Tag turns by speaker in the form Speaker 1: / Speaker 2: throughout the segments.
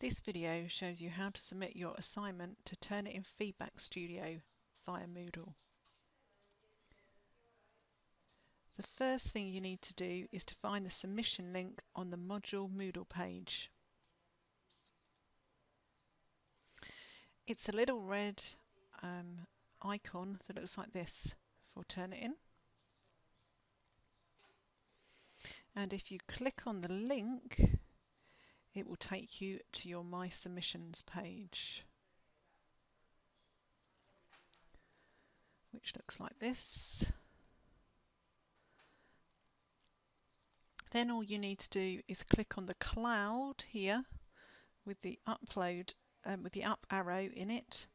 Speaker 1: This video shows you how to submit your assignment to Turnitin Feedback Studio via Moodle. The first thing you need to do is to find the submission link on the module Moodle page. It's a little red um, icon that looks like this for Turnitin. And if you click on the link, it will take you to your My Submissions page. Which looks like this. Then all you need to do is click on the cloud here with the upload um, with the up arrow in it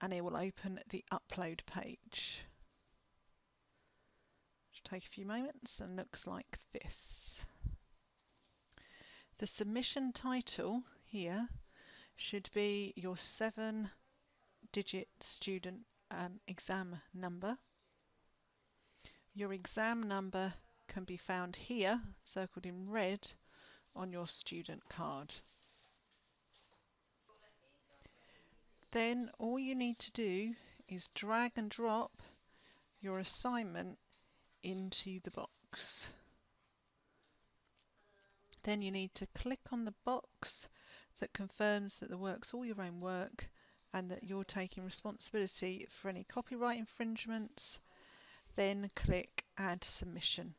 Speaker 1: and it will open the upload page. Take a few moments and looks like this. The submission title here should be your seven digit student um, exam number. Your exam number can be found here, circled in red, on your student card. Then all you need to do is drag and drop your assignment into the box. Then you need to click on the box that confirms that the work's all your own work and that you're taking responsibility for any copyright infringements. Then click Add Submission.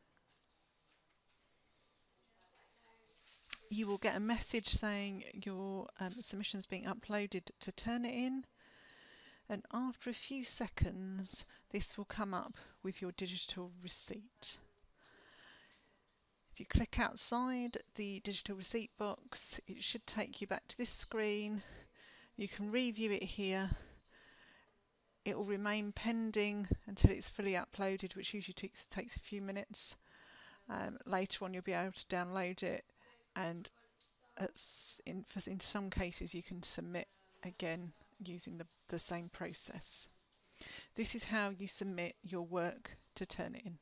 Speaker 1: You will get a message saying your um, submission is being uploaded to Turnitin and after a few seconds this will come up with your digital receipt. If you click outside the digital receipt box, it should take you back to this screen. You can review it here. It will remain pending until it's fully uploaded, which usually takes, takes a few minutes. Um, later on, you'll be able to download it, and in, in some cases, you can submit again using the, the same process. This is how you submit your work to Turnitin.